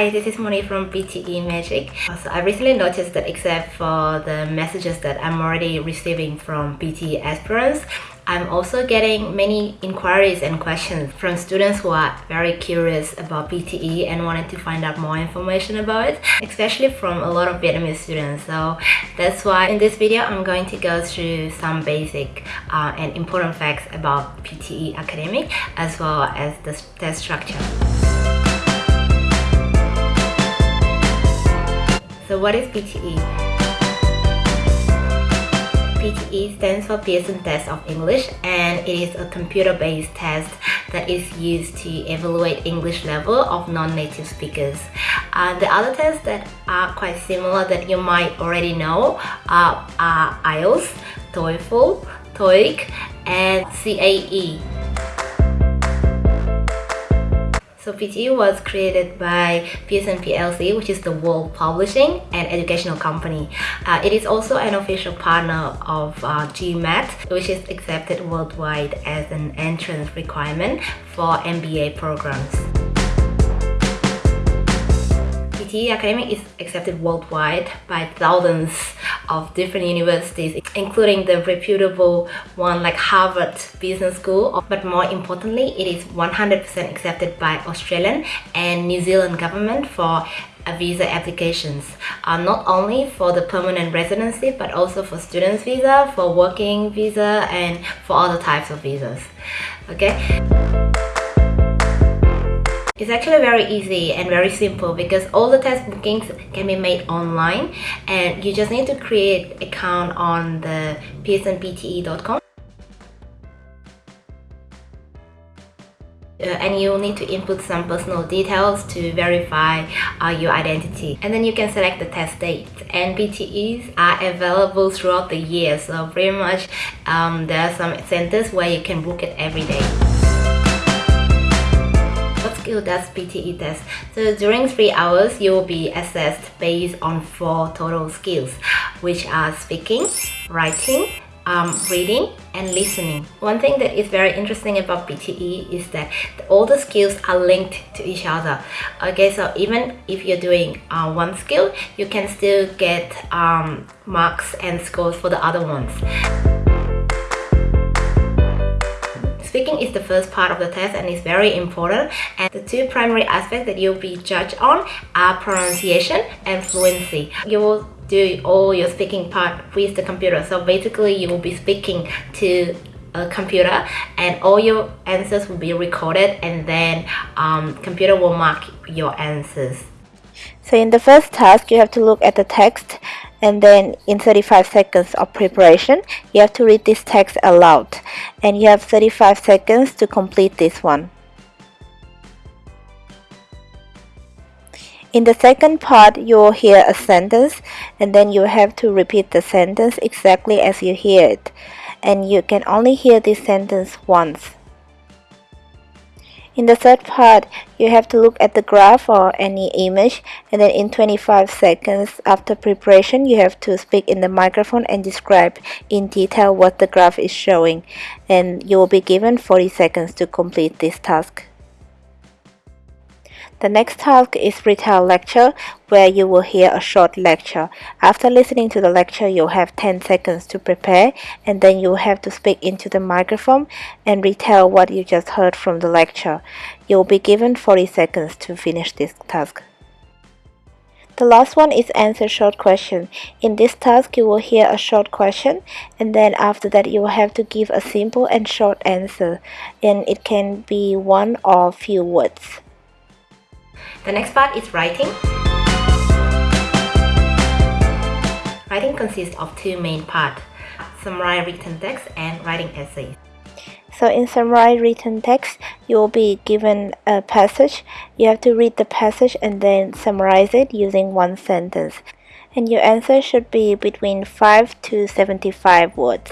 Hi, this is Moni from PTE Magic. So I recently noticed that except for the messages that I'm already receiving from PTE aspirants, I'm also getting many inquiries and questions from students who are very curious about PTE and wanted to find out more information about it, especially from a lot of Vietnamese students. So that's why in this video, I'm going to go through some basic uh, and important facts about PTE academic as well as the test structure. So what is PTE? PTE stands for Pearson Test of English and it is a computer-based test that is used to evaluate English level of non-native speakers. Uh, the other tests that are quite similar that you might already know are, are IELTS, TOEFL, TOEIC and CAE. So PTE was created by Pearson PLC, which is the World Publishing and Educational Company. Uh, it is also an official partner of uh, GMAT, which is accepted worldwide as an entrance requirement for MBA programs. PTE Academy is accepted worldwide by thousands of different universities, including the reputable one like Harvard Business School. But more importantly, it is 100% accepted by Australian and New Zealand government for visa applications uh, not only for the permanent residency but also for students visa for working visa and for other types of visas okay it's actually very easy and very simple because all the test bookings can be made online and you just need to create account on the pearsonpte.com Uh, and you will need to input some personal details to verify uh, your identity. And then you can select the test date and PTEs are available throughout the year so pretty much um, there are some centers where you can book it every day skill does PTE test. So during three hours, you will be assessed based on four total skills, which are speaking, writing, um, reading and listening. One thing that is very interesting about PTE is that all the skills are linked to each other. Okay, so even if you're doing uh, one skill, you can still get um, marks and scores for the other ones. Speaking is the first part of the test and is very important and the two primary aspects that you'll be judged on are pronunciation and fluency. You will do all your speaking part with the computer so basically you will be speaking to a computer and all your answers will be recorded and then um, computer will mark your answers. So in the first task you have to look at the text and then in 35 seconds of preparation you have to read this text aloud and you have 35 seconds to complete this one. In the second part, you will hear a sentence and then you have to repeat the sentence exactly as you hear it. And you can only hear this sentence once. In the third part, you have to look at the graph or any image and then in 25 seconds after preparation, you have to speak in the microphone and describe in detail what the graph is showing and you will be given 40 seconds to complete this task. The next task is retell lecture where you will hear a short lecture. After listening to the lecture, you'll have 10 seconds to prepare and then you'll have to speak into the microphone and retell what you just heard from the lecture. You'll be given 40 seconds to finish this task. The last one is answer short question. In this task, you will hear a short question and then after that you will have to give a simple and short answer and it can be one or few words. The next part is writing. Writing consists of two main parts, summary written text and writing essays. So in summary written text, you will be given a passage. You have to read the passage and then summarize it using one sentence. And your answer should be between 5 to 75 words.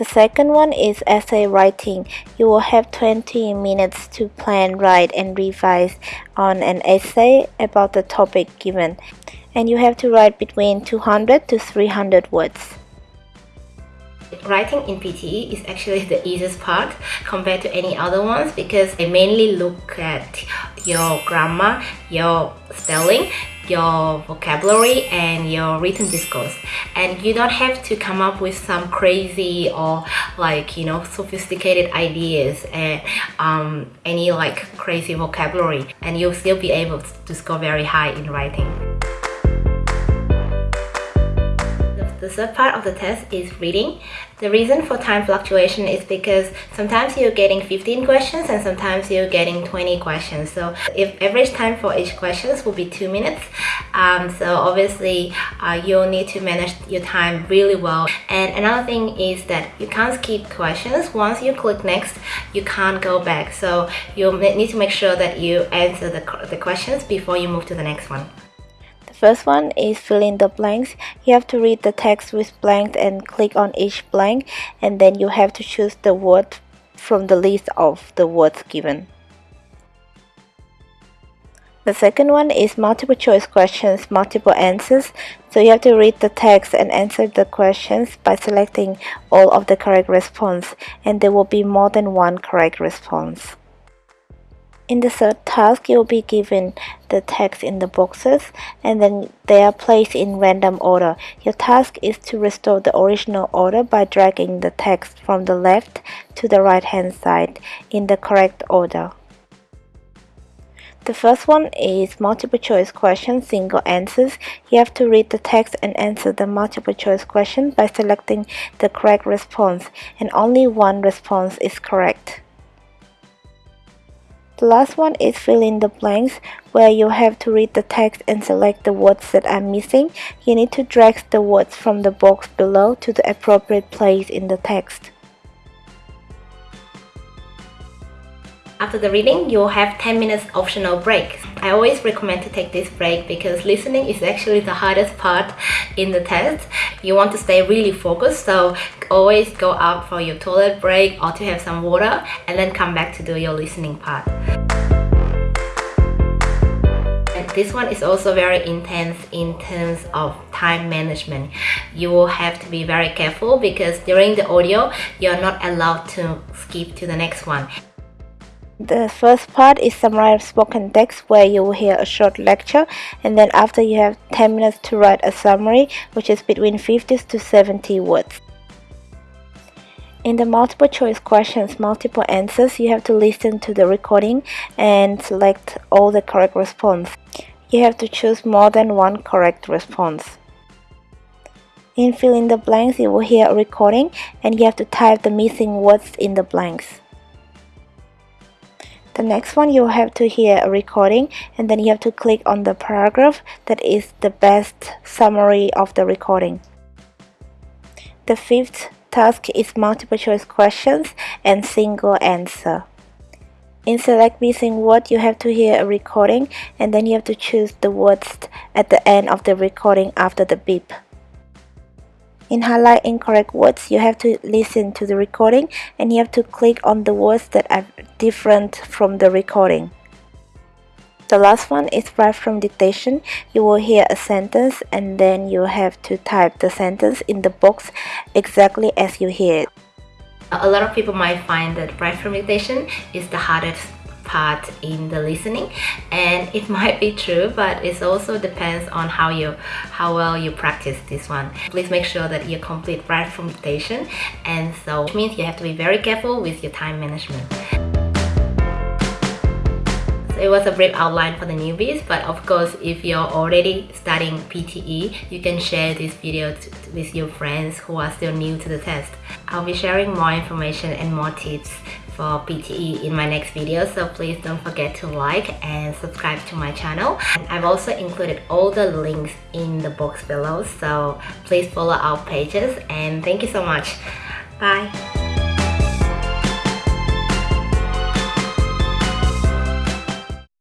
The second one is essay writing. You will have 20 minutes to plan, write, and revise on an essay about the topic given. And you have to write between 200 to 300 words. Writing in PTE is actually the easiest part compared to any other ones because they mainly look at your grammar, your spelling, your vocabulary and your written discourse and you don't have to come up with some crazy or like you know sophisticated ideas and um, any like crazy vocabulary and you'll still be able to score very high in writing. The third part of the test is reading. The reason for time fluctuation is because sometimes you're getting 15 questions and sometimes you're getting 20 questions. So if average time for each questions will be 2 minutes, um, so obviously uh, you'll need to manage your time really well. And another thing is that you can't skip questions. Once you click next, you can't go back. So you need to make sure that you answer the, the questions before you move to the next one. First one is fill in the blanks. You have to read the text with blanks and click on each blank and then you have to choose the word from the list of the words given. The second one is multiple choice questions, multiple answers. So you have to read the text and answer the questions by selecting all of the correct response and there will be more than one correct response. In the third task, you'll be given the text in the boxes and then they are placed in random order. Your task is to restore the original order by dragging the text from the left to the right hand side in the correct order. The first one is multiple choice question, single answers. You have to read the text and answer the multiple choice question by selecting the correct response and only one response is correct. The last one is fill in the blanks where you have to read the text and select the words that are missing. You need to drag the words from the box below to the appropriate place in the text. After the reading, you'll have 10 minutes optional break. I always recommend to take this break because listening is actually the hardest part in the test. You want to stay really focused, so always go out for your toilet break or to have some water and then come back to do your listening part. This one is also very intense in terms of time management. You will have to be very careful because during the audio, you're not allowed to skip to the next one. The first part is summary of spoken text where you will hear a short lecture and then after you have 10 minutes to write a summary which is between 50 to 70 words. In the multiple choice questions, multiple answers, you have to listen to the recording and select all the correct response. You have to choose more than one correct response. In filling the blanks, you will hear a recording and you have to type the missing words in the blanks. The next one you have to hear a recording and then you have to click on the paragraph that is the best summary of the recording. The fifth task is multiple choice questions and single answer. In select missing word you have to hear a recording and then you have to choose the words at the end of the recording after the beep. In highlight incorrect words, you have to listen to the recording and you have to click on the words that are different from the recording. The last one is write from dictation. You will hear a sentence and then you have to type the sentence in the box exactly as you hear it. A lot of people might find that write from dictation is the hardest part in the listening and it might be true but it also depends on how you how well you practice this one. Please make sure that you complete write from dictation and so which means you have to be very careful with your time management. So it was a brief outline for the newbies but of course if you're already studying PTE you can share this video with your friends who are still new to the test. I'll be sharing more information and more tips for PTE in my next video so please don't forget to like and subscribe to my channel. And I've also included all the links in the box below so please follow our pages and thank you so much. Bye